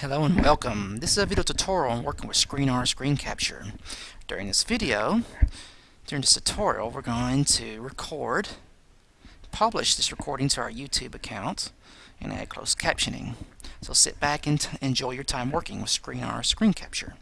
Hello and welcome. This is a video tutorial on working with ScreenR screen capture. During this video, during this tutorial, we're going to record, publish this recording to our YouTube account, and add closed captioning. So sit back and enjoy your time working with ScreenR screen capture.